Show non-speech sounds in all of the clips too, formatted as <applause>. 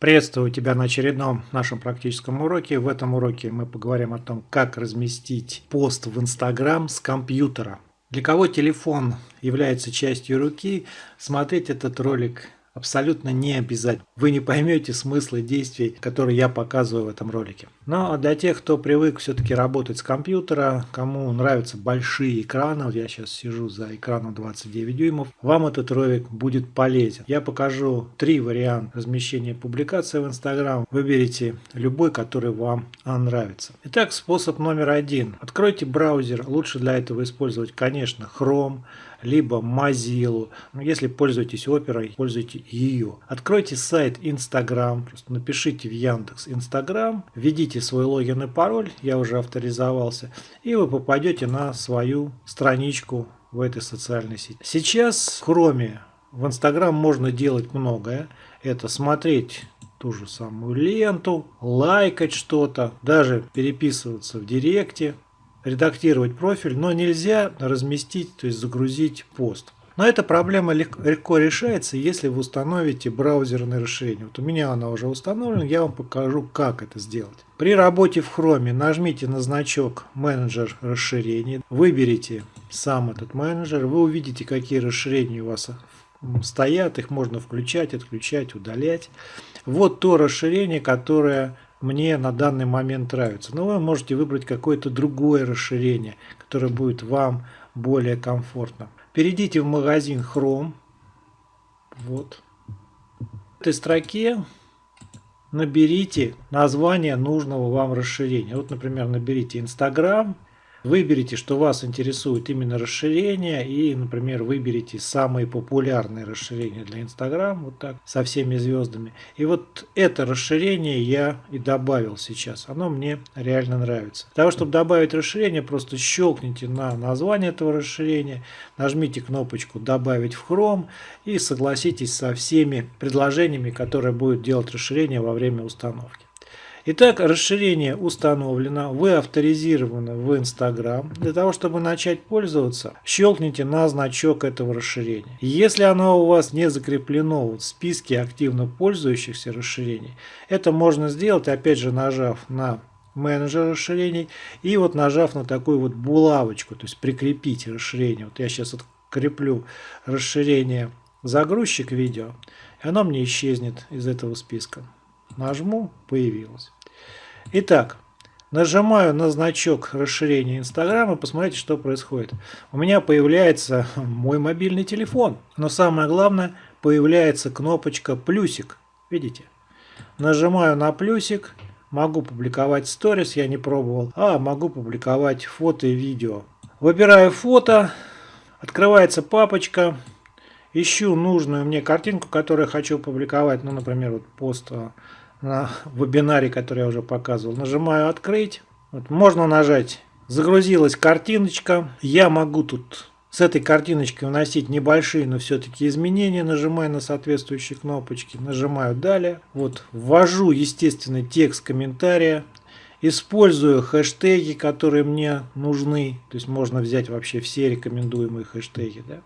Приветствую тебя на очередном нашем практическом уроке. В этом уроке мы поговорим о том, как разместить пост в Инстаграм с компьютера. Для кого телефон является частью руки, смотреть этот ролик абсолютно не обязательно. Вы не поймете смысла действий, которые я показываю в этом ролике. Но для тех, кто привык все-таки работать с компьютера, кому нравятся большие экраны, вот я сейчас сижу за экраном 29 дюймов, вам этот ролик будет полезен. Я покажу три варианта размещения публикации в Instagram. Выберите любой, который вам нравится. Итак, способ номер один. Откройте браузер. Лучше для этого использовать, конечно, Chrome либо Mozilla. Но если пользуетесь Оперой, пользуйте ее. Откройте сайт Instagram, просто напишите в Яндекс Instagram, введите свой логин и пароль, я уже авторизовался, и вы попадете на свою страничку в этой социальной сети. Сейчас Chrome в Instagram можно делать многое. Это смотреть ту же самую ленту, лайкать что-то, даже переписываться в директе, редактировать профиль, но нельзя разместить, то есть загрузить пост. Но эта проблема легко решается, если вы установите браузерное расширение. Вот у меня она уже установлена, я вам покажу, как это сделать. При работе в Chrome нажмите на значок «Менеджер расширений», выберите сам этот менеджер, вы увидите, какие расширения у вас стоят, их можно включать, отключать, удалять. Вот то расширение, которое мне на данный момент нравится. Но вы можете выбрать какое-то другое расширение, которое будет вам более комфортно. Перейдите в магазин Chrome. Вот. В этой строке наберите название нужного вам расширения. Вот, например, наберите Instagram Выберите, что вас интересует именно расширение и, например, выберите самые популярные расширения для Instagram, вот так, со всеми звездами. И вот это расширение я и добавил сейчас. Оно мне реально нравится. Для того, чтобы добавить расширение, просто щелкните на название этого расширения, нажмите кнопочку «Добавить в Chrome» и согласитесь со всеми предложениями, которые будет делать расширение во время установки. Итак, расширение установлено, вы авторизированы в Instagram. Для того, чтобы начать пользоваться, щелкните на значок этого расширения. Если оно у вас не закреплено в списке активно пользующихся расширений, это можно сделать, опять же, нажав на менеджер расширений и вот нажав на такую вот булавочку, то есть прикрепить расширение. Вот я сейчас откреплю расширение загрузчик видео, и оно мне исчезнет из этого списка. Нажму, появилось. Итак, нажимаю на значок расширения Инстаграма, посмотрите, что происходит. У меня появляется <laughs> мой мобильный телефон, но самое главное, появляется кнопочка плюсик. Видите? Нажимаю на плюсик, могу публиковать сторис, я не пробовал, а могу публиковать фото и видео. Выбираю фото, открывается папочка, ищу нужную мне картинку, которую хочу публиковать, ну, например, вот пост на вебинаре, который я уже показывал. Нажимаю «Открыть». Вот, можно нажать «Загрузилась картиночка». Я могу тут с этой картиночкой вносить небольшие, но все-таки изменения. Нажимаю на соответствующие кнопочки. Нажимаю «Далее». Вот, ввожу, естественно, текст комментария. Использую хэштеги, которые мне нужны. То есть можно взять вообще все рекомендуемые хэштеги. Да?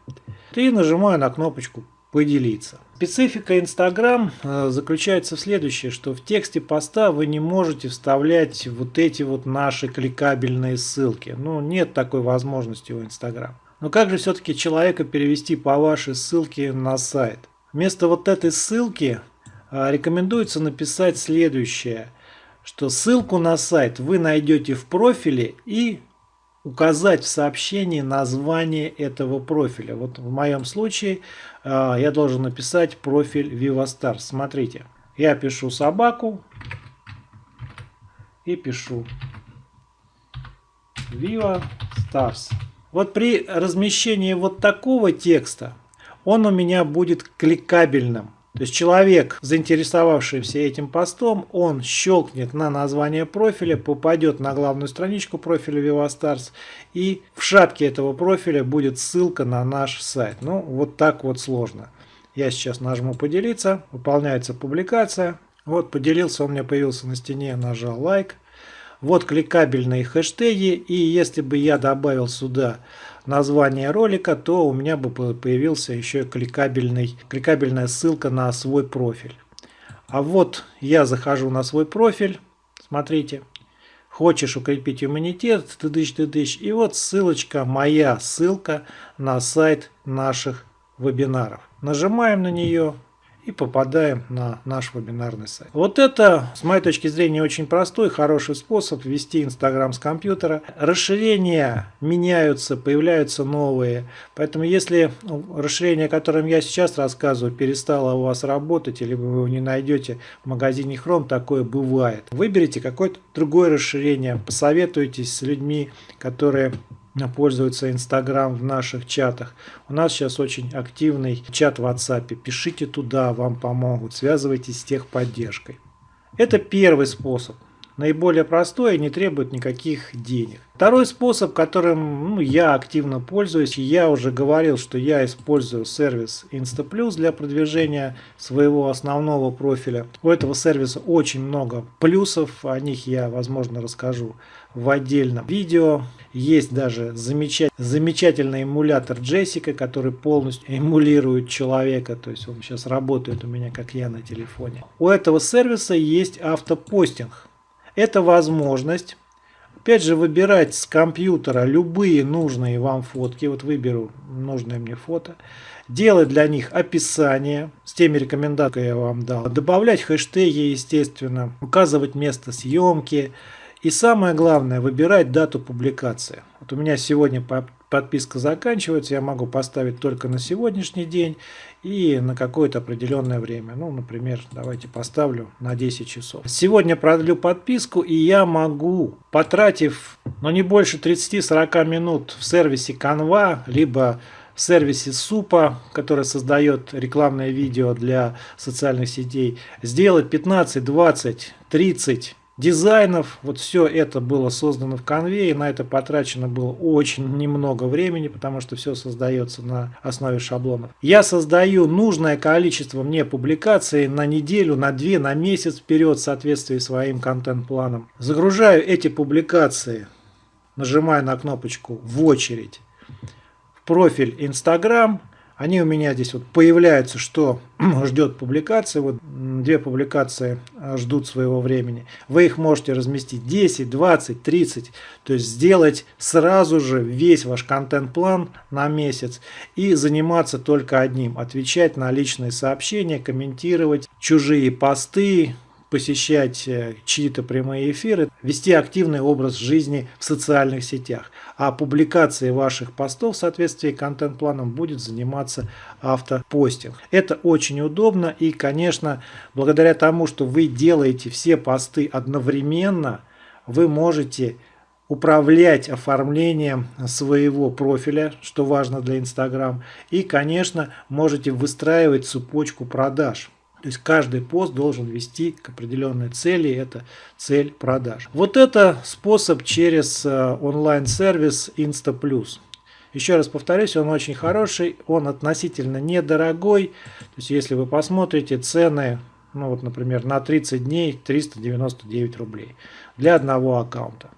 И нажимаю на кнопочку поделиться. Специфика Instagram э, заключается в следующем, что в тексте поста вы не можете вставлять вот эти вот наши кликабельные ссылки. Ну, нет такой возможности у Instagram. Но как же все-таки человека перевести по вашей ссылке на сайт? Вместо вот этой ссылки э, рекомендуется написать следующее, что ссылку на сайт вы найдете в профиле и указать в сообщении название этого профиля. Вот в моем случае э, я должен написать профиль VivaStars. Смотрите, я пишу собаку и пишу Viva Stars. Вот при размещении вот такого текста он у меня будет кликабельным. То есть человек, заинтересовавшийся этим постом, он щелкнет на название профиля, попадет на главную страничку профиля VivaStars и в шапке этого профиля будет ссылка на наш сайт. Ну, вот так вот сложно. Я сейчас нажму поделиться, выполняется публикация. Вот поделился, он у меня появился на стене, нажал лайк. Вот кликабельные хэштеги и если бы я добавил сюда название ролика, то у меня бы появился еще кликабельный, кликабельная ссылка на свой профиль. А вот я захожу на свой профиль, смотрите, хочешь укрепить иммунитет, ты дышь, ты дышь, и вот ссылочка, моя ссылка на сайт наших вебинаров. Нажимаем на нее, и попадаем на наш вебинарный сайт. Вот это, с моей точки зрения, очень простой, хороший способ ввести Инстаграм с компьютера. Расширения меняются, появляются новые. Поэтому если расширение, о котором я сейчас рассказываю, перестало у вас работать, или вы его не найдете в магазине Chrome, такое бывает. Выберите какое-то другое расширение, посоветуйтесь с людьми, которые пользуются Инстаграм в наших чатах. У нас сейчас очень активный чат в WhatsApp. Пишите туда, вам помогут. Связывайтесь с техподдержкой. Это первый способ наиболее простой и не требует никаких денег. Второй способ, которым ну, я активно пользуюсь, я уже говорил, что я использую сервис InstaPlus для продвижения своего основного профиля. У этого сервиса очень много плюсов, о них я, возможно, расскажу в отдельном видео. Есть даже замечательный, замечательный эмулятор Джессика, который полностью эмулирует человека, то есть он сейчас работает у меня как я на телефоне. У этого сервиса есть автопостинг. Это возможность, опять же, выбирать с компьютера любые нужные вам фотки. Вот выберу нужное мне фото. Делать для них описание с теми рекомендациями, я вам дал. Добавлять хэштеги, естественно. Указывать место съемки. И самое главное, выбирать дату публикации. Вот у меня сегодня подписка заканчивается, я могу поставить только на сегодняшний день и на какое-то определенное время. Ну, например, давайте поставлю на 10 часов. Сегодня продлю подписку, и я могу, потратив, ну, не больше 30-40 минут в сервисе Canva, либо в сервисе Супа, который создает рекламное видео для социальных сетей, сделать 15, 20, 30 дизайнов. Вот все это было создано в конве, на это потрачено было очень немного времени, потому что все создается на основе шаблонов. Я создаю нужное количество мне публикаций на неделю, на две, на месяц вперед в соответствии своим контент-планом. Загружаю эти публикации, нажимаю на кнопочку «В очередь» в профиль Instagram, они у меня здесь вот появляются, что <clears throat> ждет публикации. Вот две публикации а, ждут своего времени. Вы их можете разместить 10, 20, 30. То есть сделать сразу же весь ваш контент-план на месяц и заниматься только одним. Отвечать на личные сообщения, комментировать чужие посты, посещать э, чьи-то прямые эфиры, вести активный образ жизни в социальных сетях. А публикацией ваших постов в соответствии с контент-планом будет заниматься автопостинг. Это очень удобно и, конечно, благодаря тому, что вы делаете все посты одновременно, вы можете управлять оформлением своего профиля, что важно для Instagram. И, конечно, можете выстраивать цепочку продаж. То есть каждый пост должен вести к определенной цели, это цель продаж. Вот это способ через э, онлайн-сервис InstaPlus. Еще раз повторюсь, он очень хороший, он относительно недорогой. То есть если вы посмотрите цены, ну вот, например, на 30 дней 399 рублей для одного аккаунта.